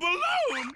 balloon!